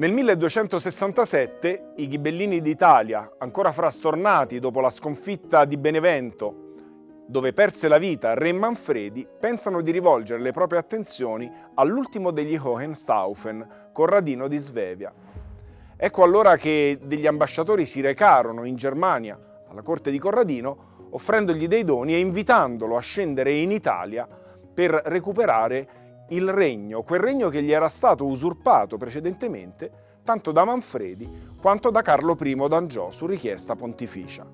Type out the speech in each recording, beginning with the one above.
Nel 1267 i ghibellini d'Italia, ancora frastornati dopo la sconfitta di Benevento, dove perse la vita re Manfredi, pensano di rivolgere le proprie attenzioni all'ultimo degli Hohenstaufen, Corradino di Svevia. Ecco allora che degli ambasciatori si recarono in Germania, alla corte di Corradino, offrendogli dei doni e invitandolo a scendere in Italia per recuperare il regno, quel regno che gli era stato usurpato precedentemente tanto da Manfredi quanto da Carlo I d'Angiò su richiesta pontificia.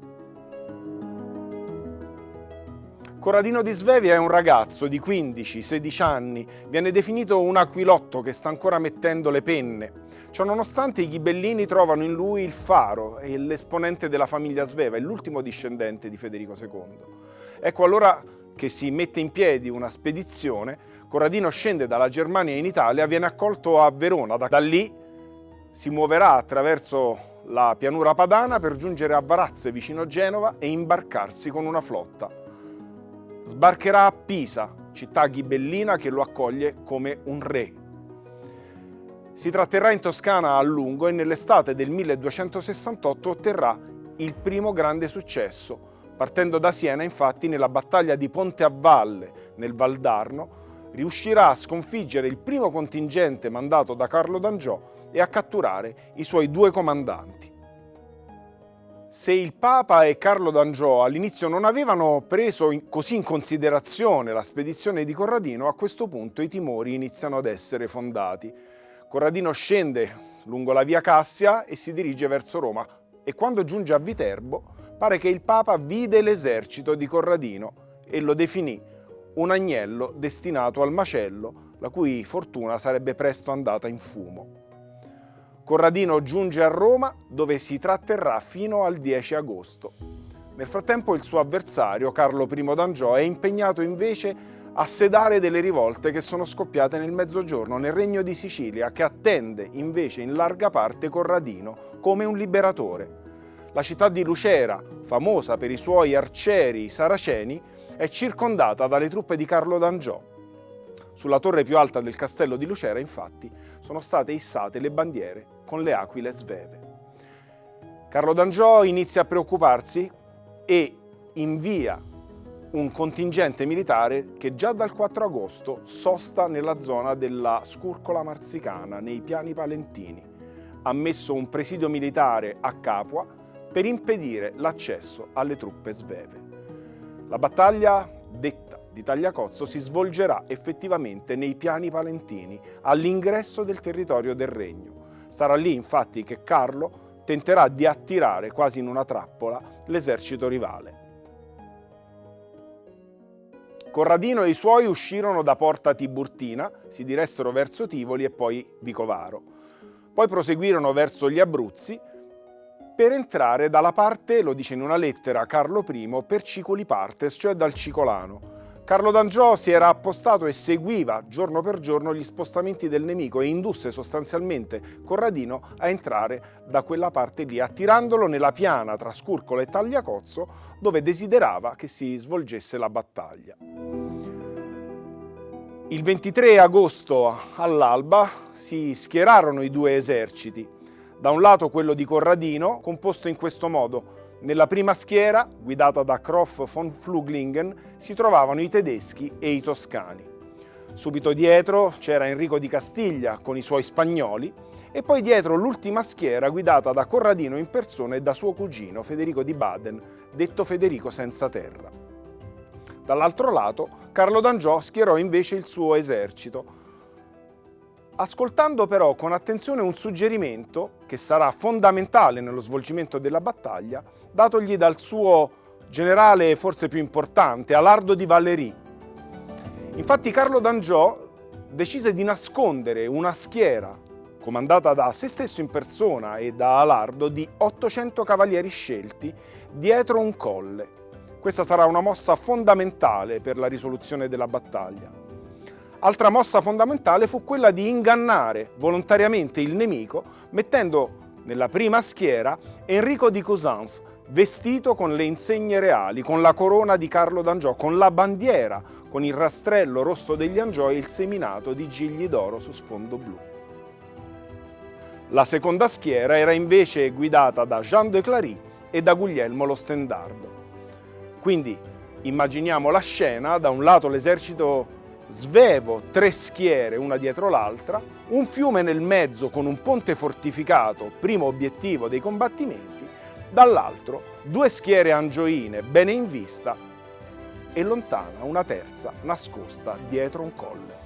Corradino di Svevia è un ragazzo di 15-16 anni, viene definito un aquilotto che sta ancora mettendo le penne. Ciononostante i ghibellini trovano in lui il faro e l'esponente della famiglia Sveva, l'ultimo discendente di Federico II. Ecco allora che si mette in piedi una spedizione, Corradino scende dalla Germania in Italia, viene accolto a Verona, da, lì si muoverà attraverso la pianura padana per giungere a Varazze vicino Genova e imbarcarsi con una flotta. Sbarcherà a Pisa, città ghibellina che lo accoglie come un re. Si tratterrà in Toscana a lungo e nell'estate del 1268 otterrà il primo grande successo, Partendo da Siena, infatti, nella battaglia di Ponte a Valle, nel Valdarno, riuscirà a sconfiggere il primo contingente mandato da Carlo d'Angiò e a catturare i suoi due comandanti. Se il Papa e Carlo d'Angiò all'inizio non avevano preso in, così in considerazione la spedizione di Corradino, a questo punto i timori iniziano ad essere fondati. Corradino scende lungo la via Cassia e si dirige verso Roma e quando giunge a Viterbo pare che il Papa vide l'esercito di Corradino e lo definì un agnello destinato al macello, la cui fortuna sarebbe presto andata in fumo. Corradino giunge a Roma dove si tratterrà fino al 10 agosto. Nel frattempo il suo avversario, Carlo I d'Angiò, è impegnato invece a sedare delle rivolte che sono scoppiate nel mezzogiorno nel regno di Sicilia, che attende invece in larga parte Corradino come un liberatore. La città di Lucera, famosa per i suoi arcieri saraceni, è circondata dalle truppe di Carlo d'Angiò. Sulla torre più alta del castello di Lucera, infatti, sono state issate le bandiere con le aquile sveve. Carlo d'Angiò inizia a preoccuparsi e invia un contingente militare che già dal 4 agosto sosta nella zona della Scurcola Marzicana, nei piani palentini. Ha messo un presidio militare a Capua per impedire l'accesso alle truppe sveve. La battaglia detta di Tagliacozzo si svolgerà effettivamente nei piani palentini, all'ingresso del territorio del regno. Sarà lì infatti che Carlo tenterà di attirare quasi in una trappola l'esercito rivale. Corradino e i suoi uscirono da Porta Tiburtina, si diressero verso Tivoli e poi Vicovaro. Poi proseguirono verso gli Abruzzi, per entrare dalla parte, lo dice in una lettera Carlo I, per Cicoli Partes, cioè dal Cicolano. Carlo d'Angiò si era appostato e seguiva giorno per giorno gli spostamenti del nemico e indusse sostanzialmente Corradino a entrare da quella parte lì, attirandolo nella piana tra Scurcola e Tagliacozzo, dove desiderava che si svolgesse la battaglia. Il 23 agosto all'alba si schierarono i due eserciti, da un lato quello di Corradino, composto in questo modo. Nella prima schiera, guidata da Kroff von Fluglingen, si trovavano i tedeschi e i toscani. Subito dietro c'era Enrico di Castiglia con i suoi spagnoli e poi dietro l'ultima schiera guidata da Corradino in persona e da suo cugino Federico di Baden, detto Federico senza terra. Dall'altro lato Carlo d'Angiò schierò invece il suo esercito, ascoltando però con attenzione un suggerimento che sarà fondamentale nello svolgimento della battaglia, datogli dal suo generale forse più importante, Alardo di Vallery. Infatti Carlo d'Angiò decise di nascondere una schiera comandata da se stesso in persona e da Alardo di 800 cavalieri scelti dietro un colle. Questa sarà una mossa fondamentale per la risoluzione della battaglia. Altra mossa fondamentale fu quella di ingannare volontariamente il nemico mettendo nella prima schiera Enrico di Cousins, vestito con le insegne reali, con la corona di Carlo d'Angiò, con la bandiera, con il rastrello rosso degli Angiò e il seminato di gigli d'oro su sfondo blu. La seconda schiera era invece guidata da Jean de Clary e da Guglielmo lo Stendardo. Quindi immaginiamo la scena, da un lato l'esercito svevo, tre schiere una dietro l'altra, un fiume nel mezzo con un ponte fortificato, primo obiettivo dei combattimenti, dall'altro due schiere angioine bene in vista e lontana una terza nascosta dietro un colle.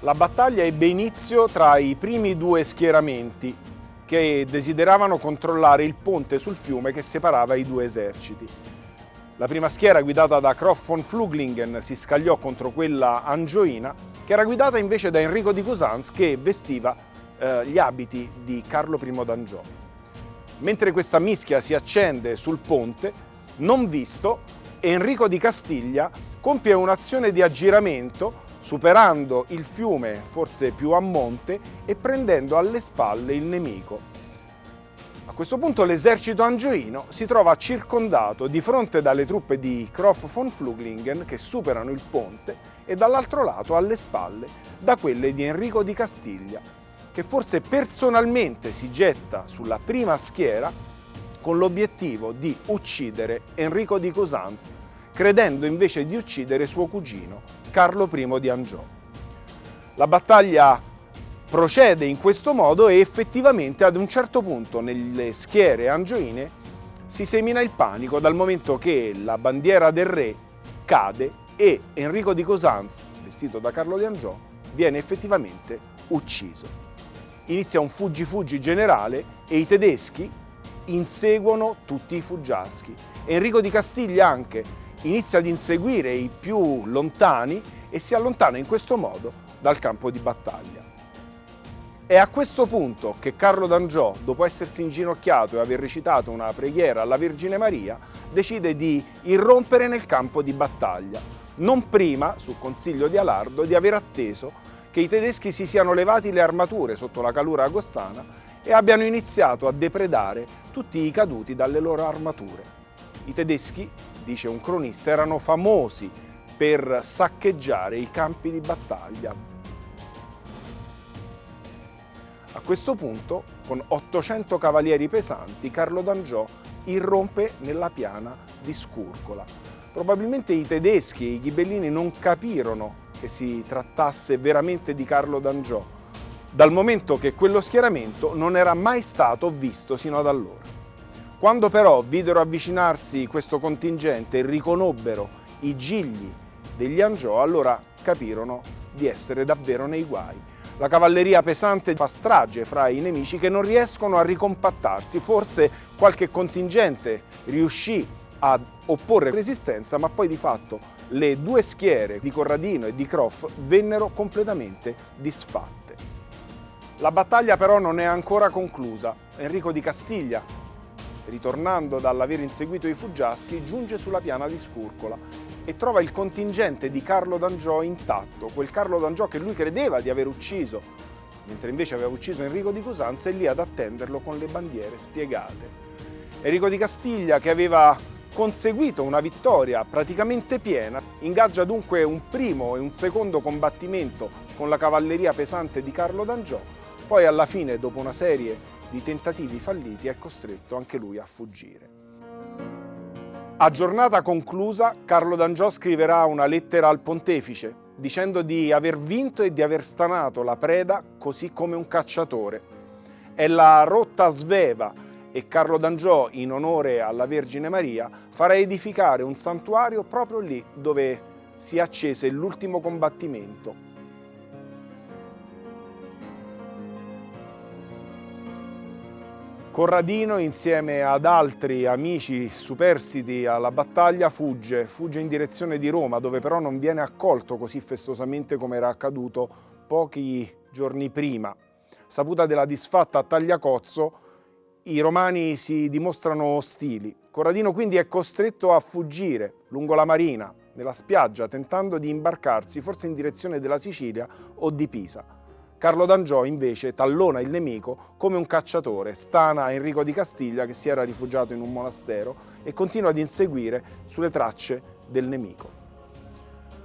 La battaglia ebbe inizio tra i primi due schieramenti che desideravano controllare il ponte sul fiume che separava i due eserciti. La prima schiera guidata da Croft von Fluglingen si scagliò contro quella angioina che era guidata invece da Enrico di Cousans che vestiva eh, gli abiti di Carlo I d'Angiò. Mentre questa mischia si accende sul ponte, non visto, Enrico di Castiglia compie un'azione di aggiramento superando il fiume forse più a monte e prendendo alle spalle il nemico. A questo punto l'esercito angioino si trova circondato di fronte dalle truppe di Croft von Fluglingen che superano il ponte e dall'altro lato alle spalle da quelle di Enrico di Castiglia che forse personalmente si getta sulla prima schiera con l'obiettivo di uccidere Enrico di Cosanz, credendo invece di uccidere suo cugino, Carlo I di Angiò. La battaglia procede in questo modo e effettivamente ad un certo punto nelle schiere angioine si semina il panico dal momento che la bandiera del re cade e Enrico di Cosanz, vestito da Carlo di Angiò, viene effettivamente ucciso inizia un fuggi-fuggi generale e i tedeschi inseguono tutti i fuggiaschi. Enrico di Castiglia anche inizia ad inseguire i più lontani e si allontana in questo modo dal campo di battaglia. È a questo punto che Carlo d'Angiò, dopo essersi inginocchiato e aver recitato una preghiera alla Vergine Maria, decide di irrompere nel campo di battaglia, non prima, su consiglio di Alardo, di aver atteso che i tedeschi si siano levati le armature sotto la calura agostana e abbiano iniziato a depredare tutti i caduti dalle loro armature. I tedeschi, dice un cronista, erano famosi per saccheggiare i campi di battaglia. A questo punto, con 800 cavalieri pesanti, Carlo d'Angiò irrompe nella piana di Scurcola. Probabilmente i tedeschi e i ghibellini non capirono che si trattasse veramente di Carlo d'Angiò, dal momento che quello schieramento non era mai stato visto sino ad allora. Quando però videro avvicinarsi questo contingente e riconobbero i gigli degli Angiò, allora capirono di essere davvero nei guai. La cavalleria pesante fa strage fra i nemici che non riescono a ricompattarsi, forse qualche contingente riuscì a opporre resistenza, ma poi di fatto le due schiere di Corradino e di Croff vennero completamente disfatte. La battaglia però non è ancora conclusa. Enrico di Castiglia, ritornando dall'aver inseguito i fuggiaschi, giunge sulla piana di Scurcola e trova il contingente di Carlo d'Angiò intatto, quel Carlo d'Angiò che lui credeva di aver ucciso, mentre invece aveva ucciso Enrico di Cosanza, è lì ad attenderlo con le bandiere spiegate. Enrico di Castiglia, che aveva conseguito una vittoria praticamente piena, ingaggia dunque un primo e un secondo combattimento con la cavalleria pesante di Carlo d'Angiò, poi alla fine, dopo una serie di tentativi falliti, è costretto anche lui a fuggire. A giornata conclusa, Carlo d'Angiò scriverà una lettera al pontefice, dicendo di aver vinto e di aver stanato la preda così come un cacciatore. È la rotta sveva e Carlo d'Angiò, in onore alla Vergine Maria, farà edificare un santuario proprio lì dove si accese l'ultimo combattimento. Corradino, insieme ad altri amici superstiti alla battaglia, fugge, fugge in direzione di Roma, dove però non viene accolto così festosamente come era accaduto pochi giorni prima. Saputa della disfatta Tagliacozzo, i romani si dimostrano ostili. Corradino quindi è costretto a fuggire lungo la marina, nella spiaggia, tentando di imbarcarsi forse in direzione della Sicilia o di Pisa. Carlo d'Angiò invece tallona il nemico come un cacciatore, stana Enrico di Castiglia che si era rifugiato in un monastero e continua ad inseguire sulle tracce del nemico.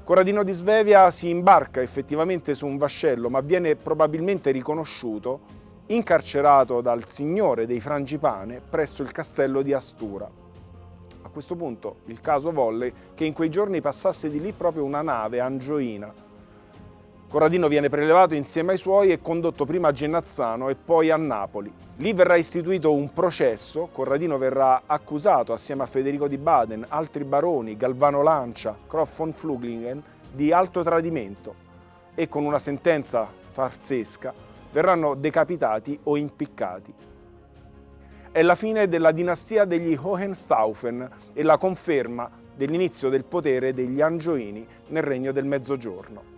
Corradino di Svevia si imbarca effettivamente su un vascello ma viene probabilmente riconosciuto incarcerato dal signore dei Frangipane presso il castello di Astura. A questo punto il caso volle che in quei giorni passasse di lì proprio una nave angioina. Corradino viene prelevato insieme ai suoi e condotto prima a Genazzano e poi a Napoli. Lì verrà istituito un processo, Corradino verrà accusato assieme a Federico di Baden, altri baroni, Galvano Lancia, Croft von Fluglingen, di alto tradimento e con una sentenza farsesca verranno decapitati o impiccati. È la fine della dinastia degli Hohenstaufen e la conferma dell'inizio del potere degli Angioini nel regno del Mezzogiorno.